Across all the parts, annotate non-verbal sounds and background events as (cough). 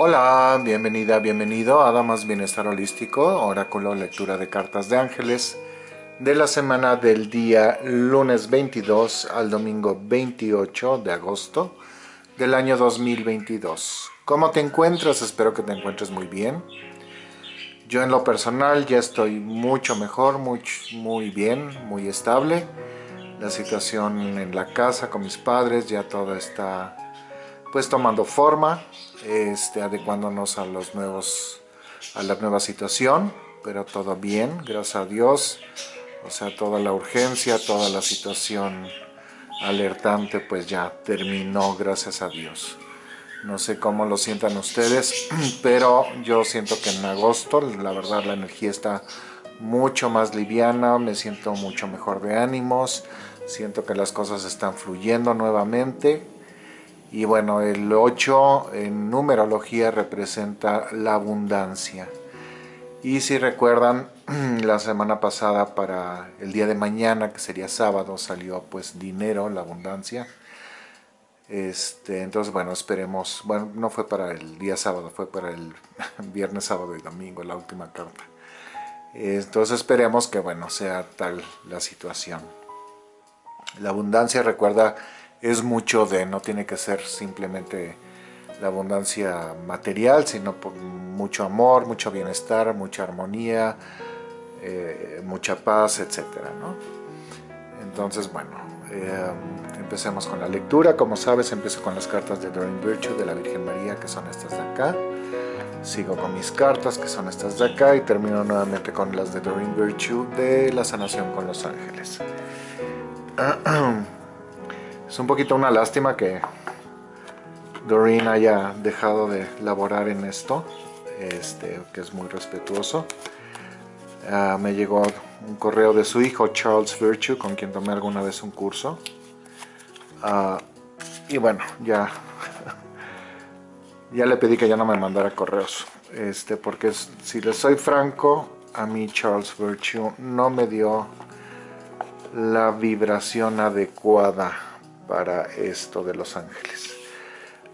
Hola, bienvenida, bienvenido a Damas Bienestar Holístico, oráculo lectura de cartas de ángeles de la semana del día lunes 22 al domingo 28 de agosto del año 2022. ¿Cómo te encuentras? Espero que te encuentres muy bien. Yo en lo personal ya estoy mucho mejor, muy, muy bien, muy estable. La situación en la casa con mis padres ya todo está pues tomando forma este, adecuándonos a los nuevos a la nueva situación pero todo bien gracias a Dios. O sea toda la urgencia toda la situación alertante pues ya terminó gracias a Dios. No sé cómo lo sientan ustedes (clears throat) pero yo siento que en agosto la verdad la energía está mucho más liviana me siento mucho mejor de ánimos siento que las cosas están fluyendo nuevamente y bueno, el 8 en numerología representa la abundancia. Y si recuerdan, (clears throat) la semana pasada para el día de mañana, que sería sábado, salió pues dinero, la abundancia. Este, entonces, bueno, esperemos, bueno, no fue para el día sábado, fue para el (laughs) viernes, sábado y domingo, la última carta. Entonces esperemos que, bueno, sea tal la situación. La abundancia, recuerda, es mucho de, no tiene que ser simplemente la abundancia material, sino por mucho amor, mucho bienestar, mucha armonía, eh, mucha paz, etc. Entonces, bueno, eh, empecemos con la lectura. Como sabes, empiezo con las cartas de Doreen Virtue de la Virgen María, que son estas de acá. Sigo con mis cartas, que son estas de acá, y termino nuevamente con las de Doreen Virtue de la sanación con los ángeles. (clears throat) Es un poquito una lástima que Doreen haya dejado de laborar en esto, este, que es muy respetuoso. Ah, me llegó un correo de su hijo Charles Virtue, con quien tomé alguna vez un curso. Ah, y bueno, ya, (laughs) ya le pedí que ya no me mandara correos, este, porque si le soy franco, a mí Charles Virtue no me dio la vibración adecuada para esto de Los Ángeles.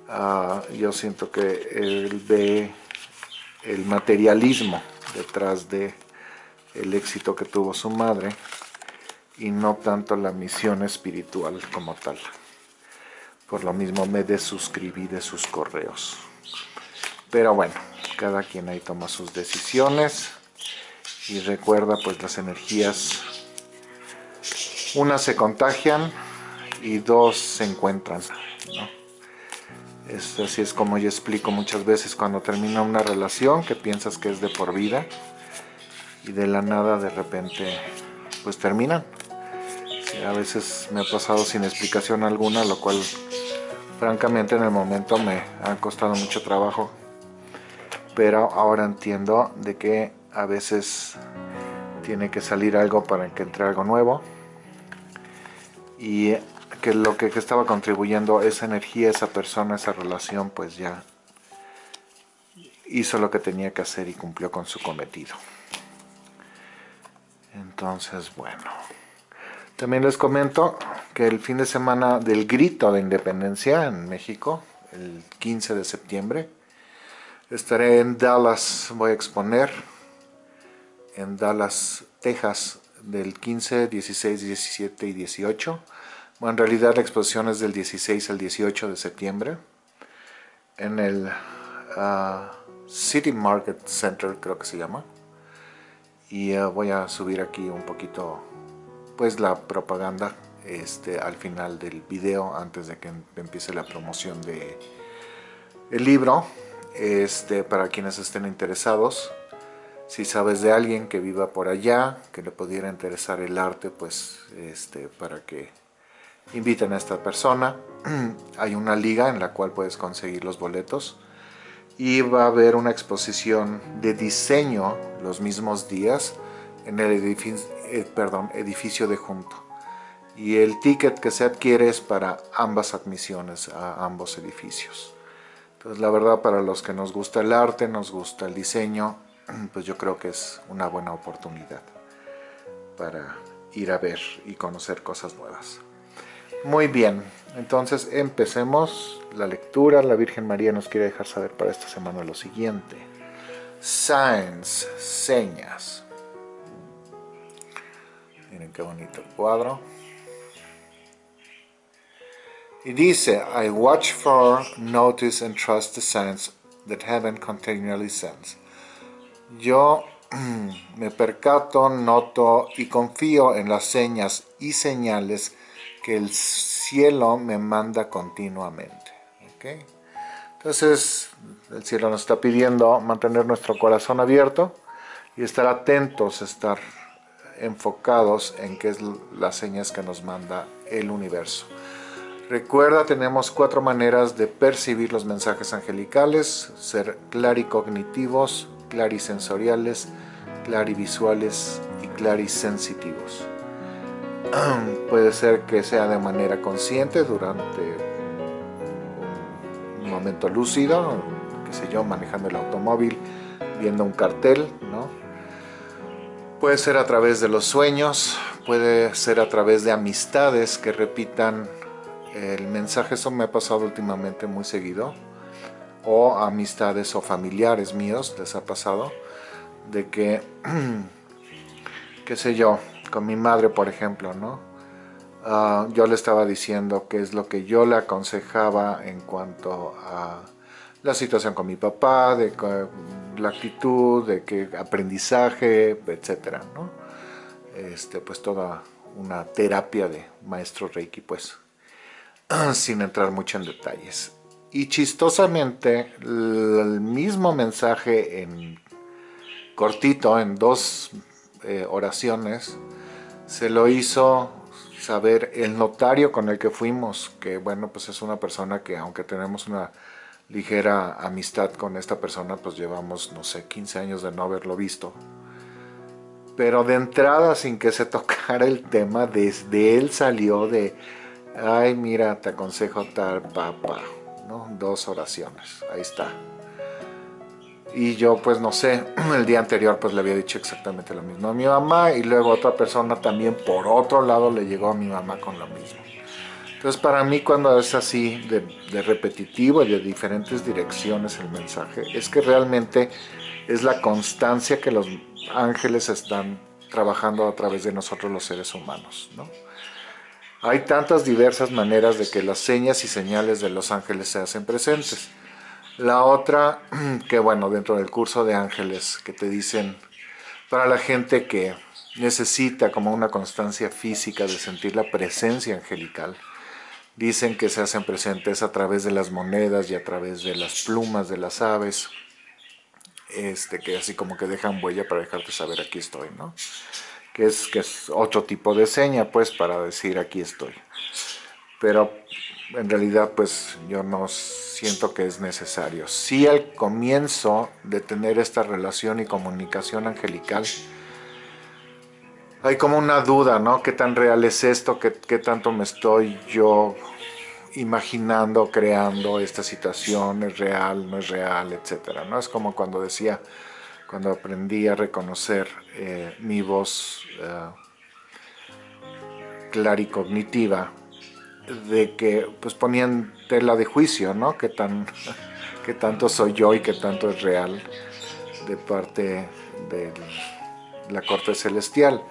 Ah, yo siento que él ve el materialismo detrás de el éxito que tuvo su madre y no tanto la misión espiritual como tal. Por lo mismo me desuscribí de sus correos. Pero bueno, cada quien ahí toma sus decisiones y recuerda pues las energías, unas se contagian, y dos se encuentran. así es como yo explico muchas veces cuando termina una relación que piensas que es de por vida y de la nada de repente pues terminan. a veces me ha pasado sin explicación alguna, lo cual francamente en el momento me ha costado mucho trabajo. Pero ahora entiendo de que a veces tiene que salir algo para que entre algo nuevo. Y que lo que, estaba contribuyendo esa energía, esa persona, esa relación, pues ya hizo lo que tenía que hacer y cumplió con su cometido. Entonces, bueno. También les comento que el fin de semana del grito de independencia en México, el 15 de septiembre, estaré en Dallas, voy a exponer en Dallas, Texas, del 15, 16, 17 y 18 en realidad la exposición es del 16 al 18 de septiembre en el ah, City Market Center, creo que se llama. Y ah, voy a subir aquí un poquito pues la propaganda este, al final del video antes de que em, empiece la promoción de libro este, para quienes estén interesados si sabes de alguien que viva por allá que le pudiera interesar el arte pues este, para que inviten a esta persona. (clears throat) Hay una liga en la cual puedes conseguir los boletos y va a haber una exposición de diseño los mismos días en el edificio, eh, perdón, edificio de junto. Y el ticket que se adquiere es para ambas admisiones a ambos edificios. Entonces la verdad para los que nos gusta el arte, nos gusta el diseño, (clears throat) pues yo creo que es una buena oportunidad para ir a ver y conocer cosas nuevas. Muy bien, entonces empecemos la lectura. La Virgen María nos quiere dejar saber para esta semana lo siguiente. Signs, señas. Miren qué bonito el cuadro. Y dice, I watch for, notice and trust the signs that heaven continually sends. Yo (clears throat) me percato, noto y confío en las señas y señales que el cielo me manda continuamente. Entonces, el cielo nos está pidiendo mantener nuestro corazón abierto y estar atentos, estar enfocados en qué es las señas que nos manda el universo. Recuerda, tenemos cuatro maneras de percibir los mensajes angelicales, ser claricognitivos, clarisensoriales, clarivisuales y clarisensitivos. (clears throat) Puede ser que sea de manera consciente durante un momento lúcido, qué sé yo, manejando el automóvil, viendo un cartel, ¿no? Puede ser a través de los sueños, puede ser a través de amistades que repitan el mensaje, eso me ha pasado últimamente muy seguido, o amistades o familiares míos les ha pasado, de que, (clears throat) qué sé yo, con mi madre por ejemplo, ¿no? Ah, yo le estaba diciendo qué es lo que yo le aconsejaba en cuanto a la situación con mi papá, de la actitud, de qué aprendizaje, etcétera, ¿no? Este, pues toda una terapia de maestro Reiki, pues. (clears throat) sin entrar mucho en detalles. Y chistosamente, el mismo mensaje en cortito, en dos eh, oraciones, se lo hizo saber el notario con el que fuimos, que bueno, pues es una persona que aunque tenemos una ligera amistad con esta persona, pues llevamos, no sé, 15 años de no haberlo visto. Pero de entrada, sin que se (laughs) tocara el tema, desde él salió de ay mira, te aconsejo tal papá, ¿no? Dos oraciones, ahí está. Y yo pues no sé, (clears throat) el día anterior pues le había dicho exactamente lo mismo a mi mamá y luego otra persona también por otro lado le llegó a mi mamá con lo mismo. Entonces para mí cuando es así de, de repetitivo y de diferentes direcciones el mensaje, es que realmente es la constancia que los ángeles están trabajando a través de nosotros los seres humanos, ¿no? Hay tantas diversas maneras de que las señas y señales de los ángeles se hacen presentes. La otra, (clears throat) que bueno, dentro del curso de ángeles, que te dicen, para la gente que necesita como una constancia física de sentir la presencia angelical, dicen que se hacen presentes a través de las monedas y a través de las plumas de las aves, este, que así como que dejan huella para dejarte saber aquí estoy, ¿no? que es, que es otro tipo de seña, pues, para decir aquí estoy. Pero en realidad, pues, yo no siento que es necesario. Sí al comienzo de tener esta relación y comunicación angelical, hay como una duda, ¿no? ¿Qué tan real es esto? ¿Qué, tanto me estoy yo imaginando, creando esta situación? ¿Es real? ¿No es real? Etcétera, ¿no? Es como cuando decía cuando aprendí a reconocer eh, mi voz uh, claricognitiva, de que pues ponían tela de juicio, ¿no? Que, tan, que tanto soy yo y que tanto es real de parte de la corte celestial.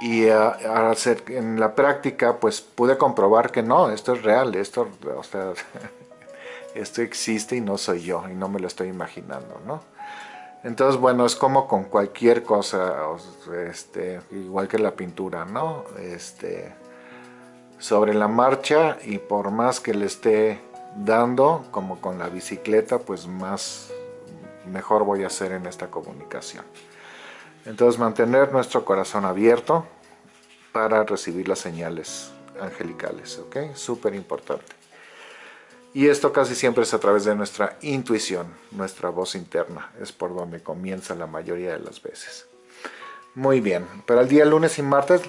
Y hacer, en la práctica pues pude comprobar que no, esto es real, esto, o sea, (laughs) esto existe y no soy yo y no me lo estoy imaginando, ¿no? Entonces, bueno, es como con cualquier cosa, este, igual que la pintura, ¿no? Este, sobre la marcha y por más que le esté dando, como con la bicicleta, pues más, mejor voy a hacer en esta comunicación. Entonces, mantener nuestro corazón abierto para recibir las señales angelicales, ¿ok? Súper importante. Y esto casi siempre es a través de nuestra intuición, nuestra voz interna. Es por donde comienza la mayoría de las veces. Muy bien, para el día lunes y martes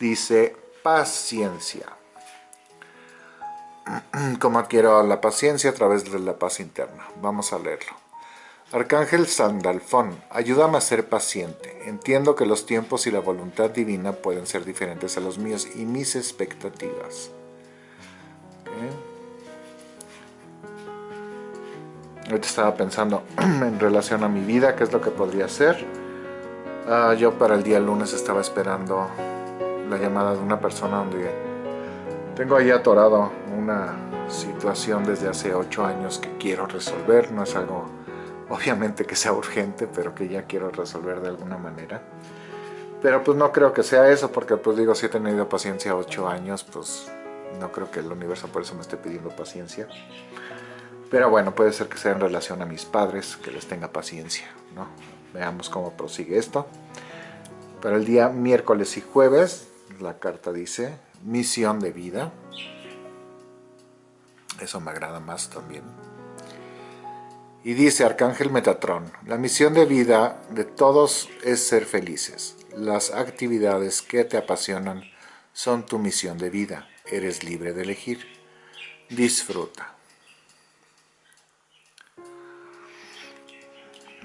dice paciencia. (clears throat) ¿Cómo adquiero la paciencia? A través de la paz interna. Vamos a leerlo. Arcángel Sandalfón, ayúdame a ser paciente. Entiendo que los tiempos y la voluntad divina pueden ser diferentes a los míos y mis expectativas. ¿Eh? Ahorita estaba pensando (clears throat) en relación a mi vida, qué es lo que podría ser. Ah, yo para el día lunes estaba esperando la llamada de una persona donde tengo ahí atorado una situación desde hace ocho años que quiero resolver. No es algo obviamente que sea urgente, pero que ya quiero resolver de alguna manera. Pero pues no creo que sea eso, porque pues digo, si he tenido paciencia ocho años, pues no creo que el universo por eso me esté pidiendo paciencia. Pero bueno, puede ser que sea en relación a mis padres, que les tenga paciencia, ¿no? Veamos cómo prosigue esto. Para el día miércoles y jueves, la carta dice, misión de vida. Eso me agrada más también. Y dice Arcángel Metatrón, la misión de vida de todos es ser felices. Las actividades que te apasionan son tu misión de vida. Eres libre de elegir. Disfruta.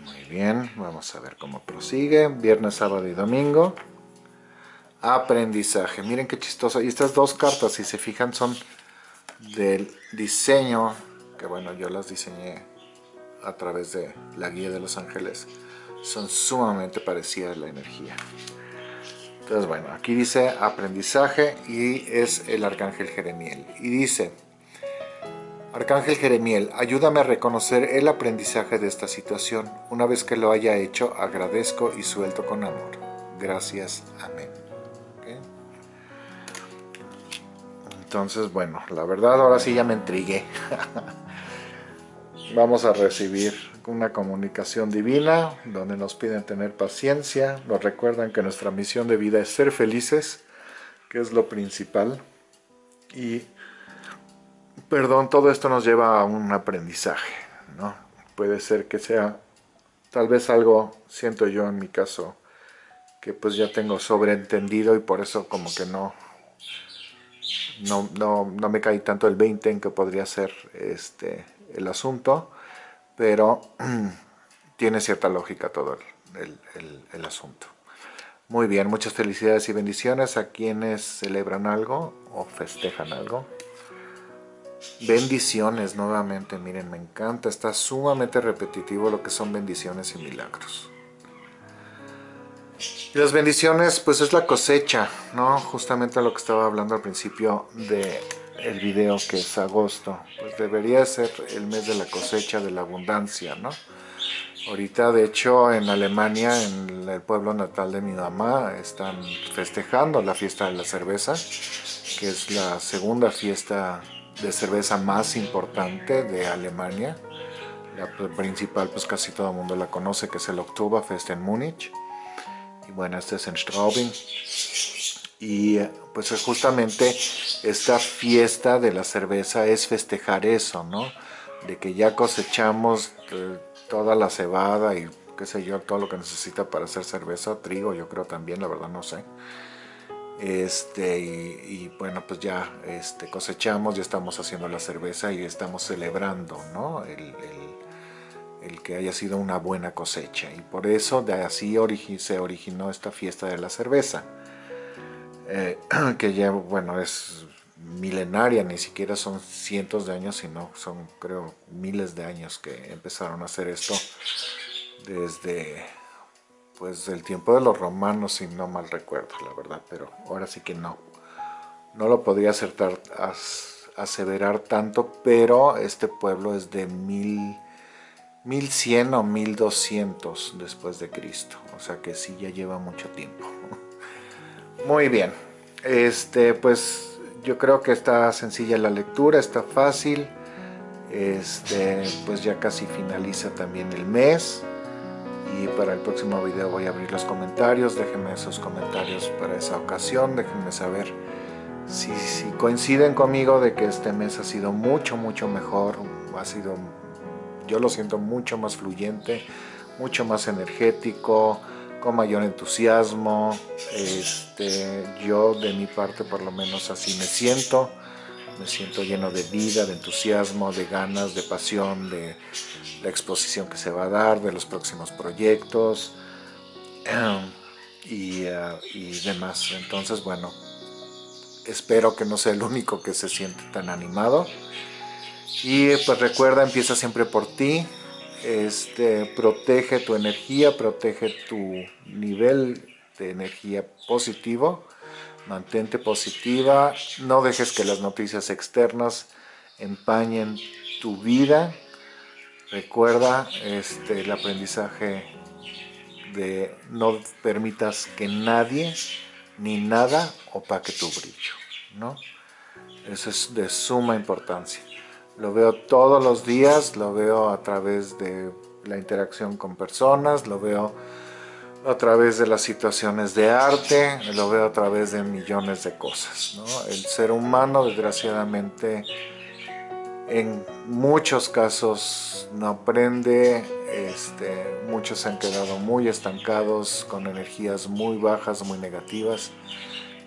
Muy bien, vamos a ver cómo prosigue. Viernes, sábado y domingo. Aprendizaje. Miren qué chistoso. Y estas dos cartas, si se fijan, son del diseño, que bueno, yo las diseñé a través de la guía de los ángeles son sumamente parecidas la energía. Entonces, bueno, aquí dice aprendizaje y es el Arcángel Jeremiel. Y dice, Arcángel Jeremiel, ayúdame a reconocer el aprendizaje de esta situación. Una vez que lo haya hecho, agradezco y suelto con amor. Gracias. Amén. Entonces, bueno, la verdad ahora sí ya me intrigué. (laughs) Vamos a recibir una comunicación divina donde nos piden tener paciencia, nos recuerdan que nuestra misión de vida es ser felices, que es lo principal. Y, perdón, todo esto nos lleva a un aprendizaje, ¿no? Puede ser que sea tal vez algo, siento yo en mi caso, que pues ya tengo sobreentendido y por eso como que no, no, no, no me caí tanto el 20 en que podría ser este, el asunto, pero (clears throat) tiene cierta lógica todo el, asunto. Muy bien, muchas felicidades y bendiciones a quienes celebran algo o festejan algo. Bendiciones nuevamente, miren, me encanta, está sumamente repetitivo lo que son bendiciones y milagros. Las bendiciones, pues es la cosecha, ¿no? Justamente lo que estaba hablando al principio de el video que es agosto, pues debería ser el mes de la cosecha, de la abundancia, ¿no? Ahorita, de hecho, en Alemania, en el pueblo natal de mi mamá, están festejando la fiesta de la cerveza, que es la segunda fiesta de cerveza más importante de Alemania. La principal, pues casi todo el mundo la conoce, que es el Oktoberfest en Múnich. Y bueno, este es en Straubing y pues justamente esta fiesta de la cerveza es festejar eso, ¿no? De que ya cosechamos eh, toda la cebada y qué sé yo, todo lo que necesita para hacer cerveza, trigo yo creo también, la verdad no sé. Este, y, bueno, pues ya este, cosechamos, ya estamos haciendo la cerveza y estamos celebrando, ¿no? El que haya sido una buena cosecha. Y por eso de así se originó esta fiesta de la cerveza. Eh, (clears throat) que ya, bueno, es milenaria, ni siquiera son cientos de años, sino son, creo, miles de años que empezaron a hacer esto desde, pues, el tiempo de los romanos, si no mal recuerdo, la verdad, pero ahora sí que no. No lo podría acertar, aseverar tanto, pero este pueblo es de mil, 1100 o 1200 después de Cristo, o sea que sí ya lleva mucho tiempo. (laughs) Muy bien, este, pues yo creo que está sencilla la lectura, está fácil. Este, pues ya casi finaliza también el mes. Y para el próximo video voy a abrir los comentarios. Déjenme esos comentarios para esa ocasión. Déjenme saber si, si coinciden conmigo de que este mes ha sido mucho, mucho mejor. Ha sido, yo lo siento mucho más fluyente, mucho más energético con mayor entusiasmo. Este, yo de mi parte por lo menos así me siento. Me siento lleno de vida, de entusiasmo, de ganas, de pasión, de la exposición que se va a dar, de los próximos proyectos (clears throat) uh, y demás. Entonces, bueno, espero que no sea el único que se siente tan animado Y pues recuerda, empieza siempre por ti, este, protege tu energía, protege tu nivel de energía positivo, mantente positiva, no dejes que las noticias externas empañen tu vida, recuerda este, el aprendizaje de no permitas que nadie ni nada opaque tu brillo, ¿no? Eso es de suma importancia. Lo veo todos los días, lo veo a través de la interacción con personas, lo veo a través de las situaciones de arte, lo veo a través de millones de cosas. El ser humano, desgraciadamente, en muchos casos no aprende, este, muchos se han quedado muy estancados, con energías muy bajas, muy negativas,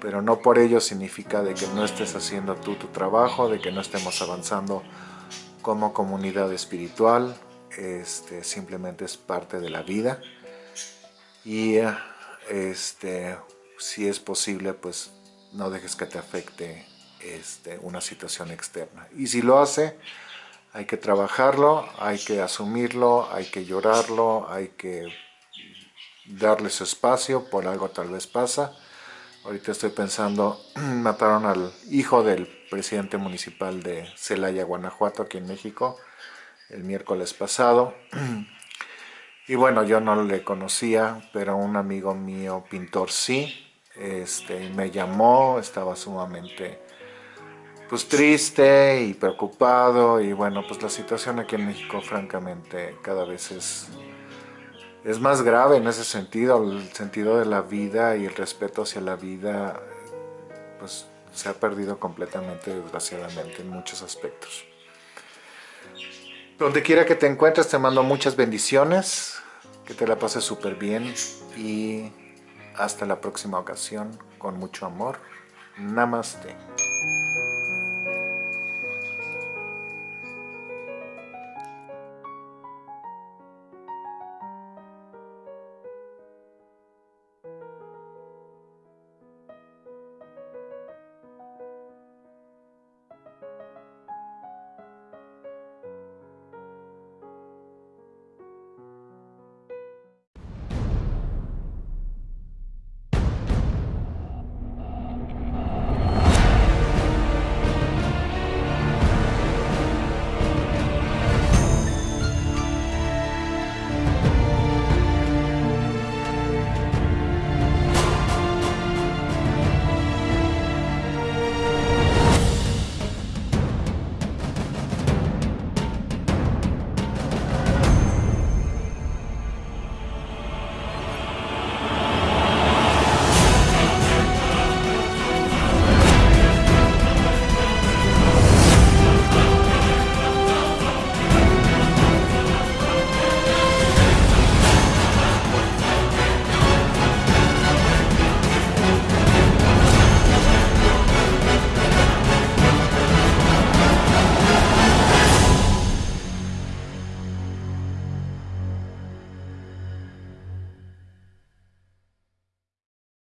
pero no por ello significa de que no estés haciendo tú tu trabajo, de que no estemos avanzando como comunidad espiritual, este, simplemente es parte de la vida y este, si es posible, pues no dejes que te afecte este, una situación externa. Y si lo hace, hay que trabajarlo, hay que asumirlo, hay que llorarlo, hay que darle su espacio, por algo tal vez pasa. Ahorita estoy pensando, (clears throat) mataron al hijo del presidente municipal de Celaya, Guanajuato, aquí en México, el miércoles pasado. (clears throat) Y bueno, yo no le conocía, pero un amigo mío, pintor, sí. Este, me llamó, estaba sumamente pues triste y preocupado y bueno, pues la situación aquí en México francamente cada vez es, es más grave en ese sentido, el sentido de la vida y el respeto hacia la vida pues se ha perdido completamente desgraciadamente en muchos aspectos. Donde quiera que te encuentres te mando muchas bendiciones, que te la pases súper bien y hasta la próxima ocasión con mucho amor. Namaste.